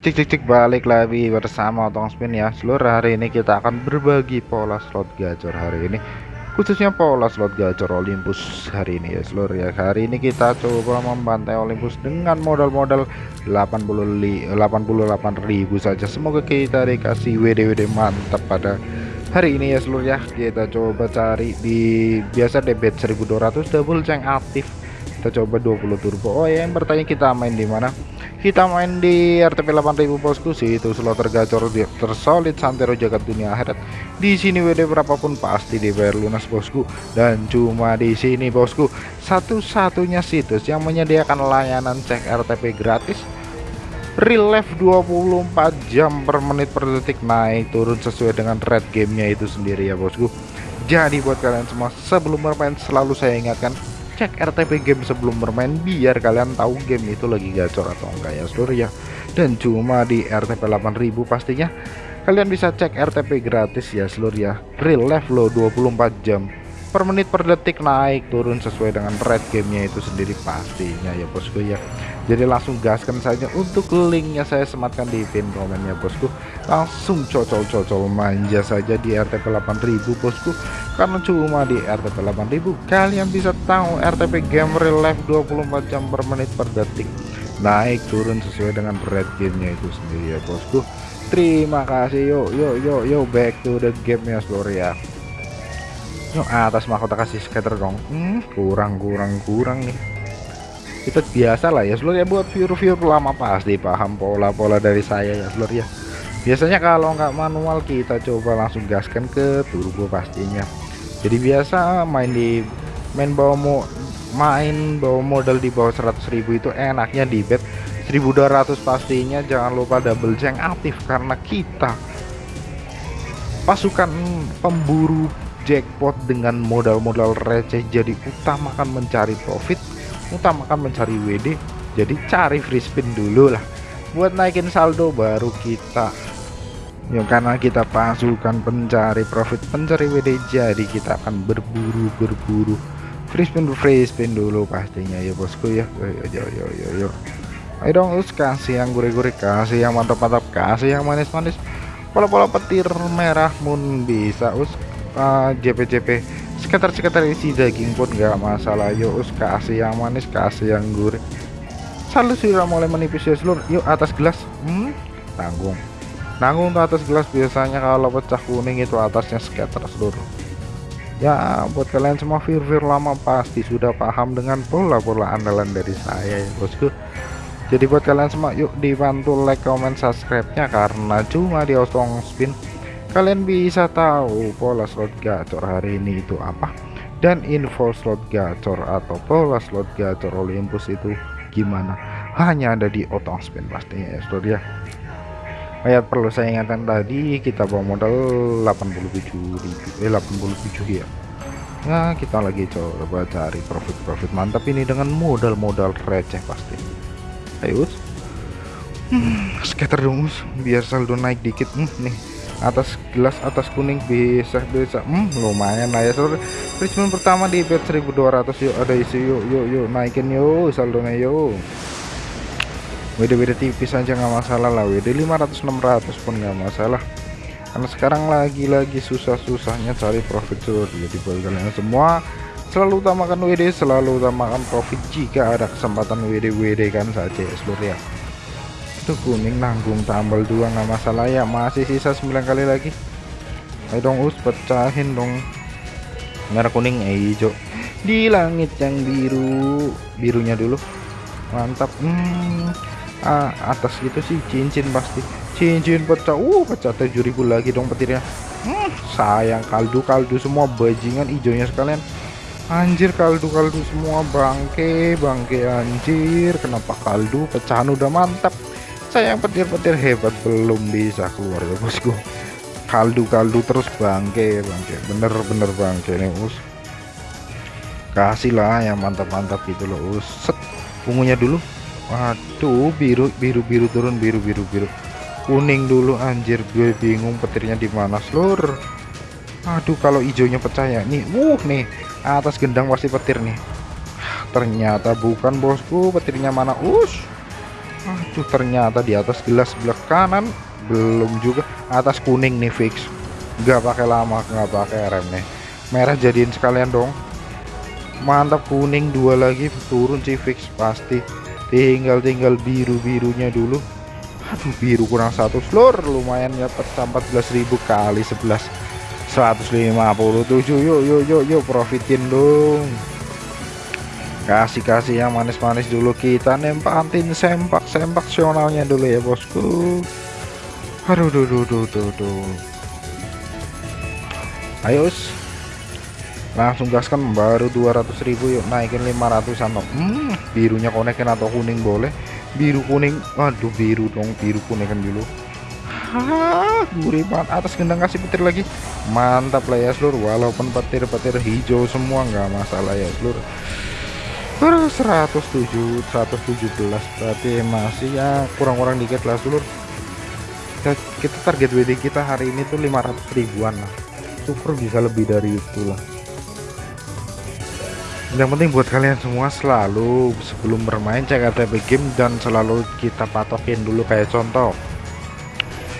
Cik cik cik balik lagi bersama Otong Spin ya. Seluruh hari ini kita akan berbagi pola slot gacor hari ini. Khususnya pola slot gacor Olympus hari ini ya seluruh ya. Hari ini kita coba membantai Olympus dengan modal-modal 88.000 saja. Semoga kita dikasih WD-WD mantap pada hari ini ya seluruh ya. Kita coba cari di biasa debit 1200 double ceng aktif kita coba 20 turbo. Oh ya yang bertanya kita main di mana? Kita main di RTP 8000 bosku. Sih itu slot tergacor tersolid santero jagat dunia akhirat. Di sini WD berapapun pasti dibayar lunas bosku. Dan cuma di sini bosku. Satu-satunya situs yang menyediakan layanan cek RTP gratis. Real life 24 jam per menit per detik. Naik turun sesuai dengan red gamenya itu sendiri ya bosku. Jadi buat kalian semua sebelum bermain selalu saya ingatkan cek RTP game sebelum bermain biar kalian tahu game itu lagi gacor atau enggak ya seluruh ya. Dan cuma di RTP 8000 pastinya. Kalian bisa cek RTP gratis ya seluruh ya. Real life lo 24 jam per menit per detik naik turun sesuai dengan red gamenya itu sendiri pastinya ya bosku ya. Jadi langsung gaskan saja. Untuk linknya saya sematkan di pin komennya bosku. Langsung cocol-cocol manja saja di RTP 8000 bosku. Karena cuma di RTP 8000 kalian bisa tahu RTP game real life 24 jam per menit per detik. Naik turun sesuai dengan red gamenya itu sendiri ya bosku. Terima kasih. Yuk yuk yuk yuk back to the game ya seluruh ya yuk atas mahkota kasih scatter dong. Hmm, kurang kurang kurang nih. Kita biasa lah ya seluruh ya buat viewer-viewer lama pasti paham pola-pola dari saya ya seluruh ya. Biasanya kalau nggak manual kita coba langsung gaskan ke turbo pastinya. Jadi biasa main di main bawa mo main bawa modal di bawah 100.000 itu enaknya di bet. 1200 pastinya jangan lupa double jeng aktif karena kita pasukan pemburu jackpot dengan modal-modal receh jadi utamakan mencari profit utamakan mencari WD jadi cari free spin dulu lah. Buat naikin saldo baru kita. Ya karena kita pasukan pencari profit pencari WD jadi kita akan berburu berburu. Free spin free spin dulu pastinya ya bosku ya. Yo yo yo yo yo ayo dong us kasih yang gurih-gurih kasih yang mantap-mantap kasih yang manis-manis. Pola-pola petir merah pun bisa us uh, JP JP sekitar-sekitar isi daging pun gak masalah. Yuk kasih yang manis kasih yang gurih. Selalu sudah mulai menipis ya seluruh. Yuk atas gelas. Hmm, tanggung nanggung ke atas gelas biasanya kalau pecah kuning itu atasnya scatter seluruh. Ya buat kalian semua vir-vir lama pasti sudah paham dengan pola-pola andalan dari saya ya bosku. Jadi buat kalian semua yuk dibantu like comment subscribe nya karena cuma di spin kalian bisa tahu pola slot gacor hari ini itu apa? Dan info slot gacor atau pola slot gacor Olympus itu gimana? Hanya ada di otong spin pastinya ya saudara ya. Ayat perlu saya ingatkan tadi kita bawa modal 87.000 eh 87 ya. Nah kita lagi coba cari profit-profit mantap ini dengan modal-modal receh pasti. Ayo hmm, scatter dong biar saldo naik dikit. Hmm, nih atas gelas atas kuning bisa bisa. Hmm, lumayan lah ya. Seluruh Richmond pertama di bet 1200 yuk ada isi yuk yuk yuk. Naikin yuk. Saldonya yuk. WD-WD tipis aja nggak masalah lah. WD 500 600 pun nggak masalah. Karena sekarang lagi-lagi susah-susahnya cari profit seluruh jadi buat kalian semua selalu utamakan WD selalu utamakan profit jika ada kesempatan WD-WD kan saja seluruh ya itu kuning nanggung tambal dua nggak masalah ya. Masih sisa 9 kali lagi. Ayo dong us pecahin dong. Merah kuning eh, hijau. Di langit yang biru. Birunya dulu. Mantap. Hmm, ah, atas gitu sih cincin pasti. Cincin pecah. Uh pecah 7000 lagi dong petirnya. Hmm, sayang kaldu kaldu semua. Bajingan hijaunya sekalian. Anjir kaldu kaldu semua. Bangke bangke anjir. Kenapa kaldu? Pecahan udah mantap sayang petir-petir hebat belum bisa keluar. Ya bosku kaldu-kaldu terus bangke bangke. Bener-bener bangke nih us. Kasih lah yang mantap-mantap gitu loh us. Set ungunya dulu. Waduh biru biru biru turun biru biru biru. Kuning dulu anjir. Gue bingung petirnya di mana seluruh aduh kalau hijaunya pecah ya. Nih wuh nih. Atas gendang pasti petir nih. Ternyata bukan bosku. Petirnya mana us aduh ternyata di atas gelas sebelah kanan belum juga. Atas kuning nih fix. Nggak pakai lama nggak pakai rem nih. Merah jadiin sekalian dong. Mantap kuning dua lagi. Turun sih fix. Pasti. Tinggal tinggal biru birunya dulu. Aduh biru kurang satu floor lumayan ya 14.000 kali 11 157 yuk yuk yuk yuk. Profitin dong kasih-kasih yang manis-manis dulu kita nempatin sempak sempak sionalnya dulu ya bosku. Aduh duh duh duh duh, duh. ayo langsung gaskan baru 200.000 yuk naikin 500an hmm, birunya konekin atau kuning boleh? Biru kuning waduh biru dong biru kuning kan dulu. Hah, gurih banget atas gendang kasih petir lagi. Mantap lah ya seluruh walaupun petir-petir hijau semua nggak masalah ya seluruh 107 117 berarti masih ya kurang-kurang dikit lah seluruh kita, kita target WD kita hari ini tuh 500 ribuan lah. Super bisa lebih dari itu lah yang penting buat kalian semua selalu sebelum bermain cek RTP game dan selalu kita patokin dulu. Kayak contoh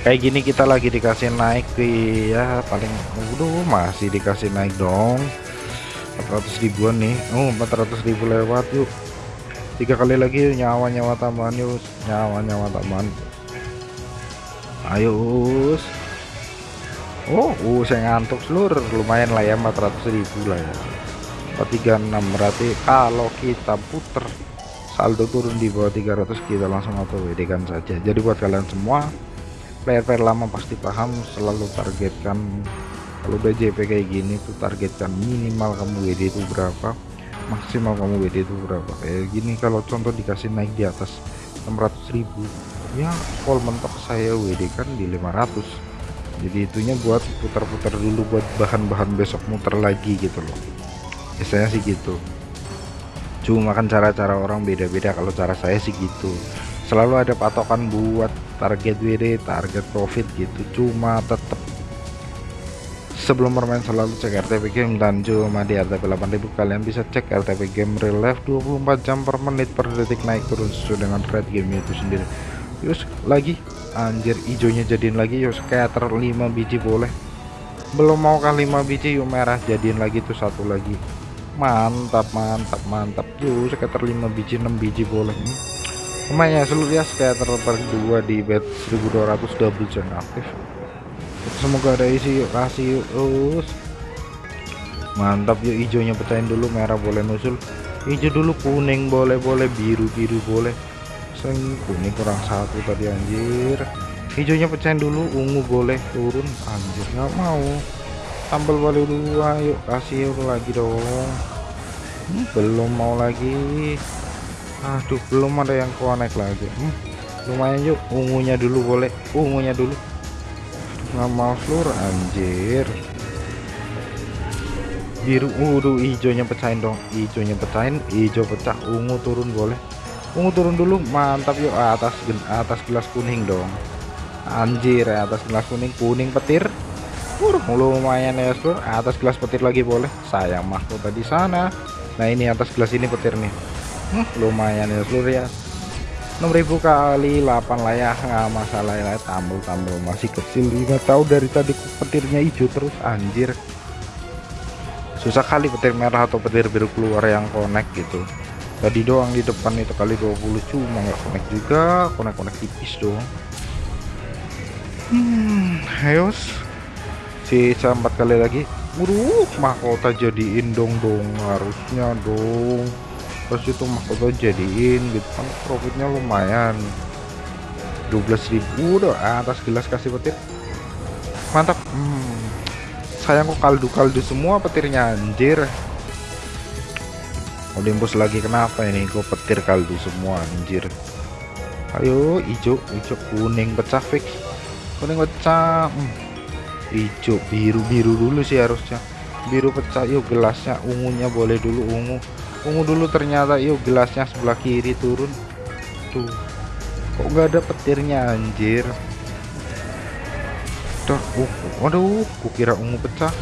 kayak gini kita lagi dikasih naik di ya paling udah masih dikasih naik dong 400 ribuan nih. Oh 400 ribu lewat yuk. Tiga kali lagi nyawa-nyawa tambahan yuk. Nyawa-nyawa tambahan. Ayo us. Oh uh saya ngantuk seluruh lumayan lah ya 400 ribu lah ya. 36 berarti kalau kita puter saldo turun di bawah 300 kita langsung auto WD kan saja. Jadi buat kalian semua player-player lama pasti paham selalu targetkan kalau udah JP kayak gini tuh targetkan minimal kamu WD itu berapa? Maksimal kamu WD itu berapa? Kayak gini kalau contoh dikasih naik di atas 600.000 ya full mentok saya WD kan di 500 jadi itunya buat putar-putar dulu buat bahan-bahan besok muter lagi gitu loh. Biasanya sih gitu. Cuma kan cara-cara orang beda-beda kalau cara saya sih gitu. Selalu ada patokan buat target WD target profit gitu. Cuma tetap sebelum bermain selalu cek RTP game dan cuma di RTP 8000 kalian bisa cek RTP game real life 24 jam per menit per detik naik turun sesuai dengan rate game itu sendiri. Yus lagi? Anjir hijaunya jadiin lagi yuk scatter 5 biji boleh. Belum mau kan 5 biji yuk merah jadiin lagi tuh satu lagi. Mantap mantap mantap. Tuh sekitar 5 biji 6 biji boleh. Hmm. lumayan ya seluruh ya sekitar per 2 di bed 1200 double jam aktif semoga ada isi yuk kasih yuk terus mantap yuk hijaunya pecahin dulu merah boleh nusul hijau dulu kuning boleh boleh biru biru boleh. Seng, kuning kurang satu tadi anjir. Hijaunya pecahin dulu ungu boleh turun. Anjir nggak mau. Tambal balik dulu ayo kasih lagi dong. Hmm, belum mau lagi. Aduh belum ada yang connect lagi. Hmm, lumayan yuk ungunya dulu boleh ungunya dulu mau seluruh anjir. Biru udah hijaunya pecahin dong. Hijaunya pecahin hijau pecah. Ungu turun boleh. Ungu turun dulu mantap yuk. Atas atas gelas kuning dong. Anjir atas gelas kuning kuning petir. Uh, lumayan ya bro atas gelas petir lagi boleh. Sayang mahkota di sana. Nah ini atas gelas ini petir nih. Hmm, lumayan ya seluruh ya 6000 kali 8 lah ya. Nggak masalah ya tambul-tambul masih kecil. Nggak tahu dari tadi petirnya hijau terus anjir. Susah kali petir merah atau petir biru keluar yang connect gitu. Tadi doang di depan itu kali 20 cuma nggak connect juga. Connect-connect tipis doang. Hmm ayo sisa empat kali lagi. Waduh, mahkota jadiin dong dong harusnya dong terus itu mahkota jadiin gitu. Kan profitnya lumayan. 12.000 udah atas gelas kasih petir. Mantap. Hmm. sayang kok kaldu-kaldu semua petirnya anjir. Olympus lagi kenapa ini? Kok petir kaldu semua anjir. Ayo hijau. Hijau kuning pecah fix kuning pecah. Hmm. Hijau biru biru dulu sih harusnya. Biru pecah. Yuk gelasnya. Ungunya boleh dulu ungu ungu dulu ternyata yuk gelasnya sebelah kiri turun. Tuh kok nggak ada petirnya anjir? Tuh uh, waduh kukira ungu pecah.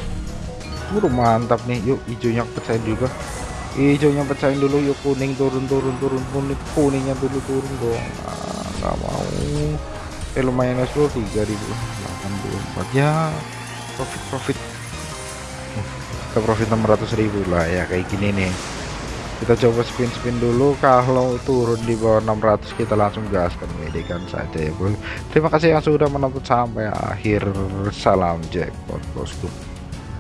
Udah mantap nih yuk hijaunya pecah juga hijaunya pecahin dulu yuk kuning turun turun turun kuning kuningnya dulu turun dong. Nah, nggak mau. Eh lumayan es 3084 ya profit profit. Ke profit 600.000 lah ya kayak gini nih kita coba spin-spin dulu. Kalau turun di bawah 600 kita langsung gaskan medikan saja ya bro terima kasih yang sudah menonton sampai akhir. Salam jackpot bosku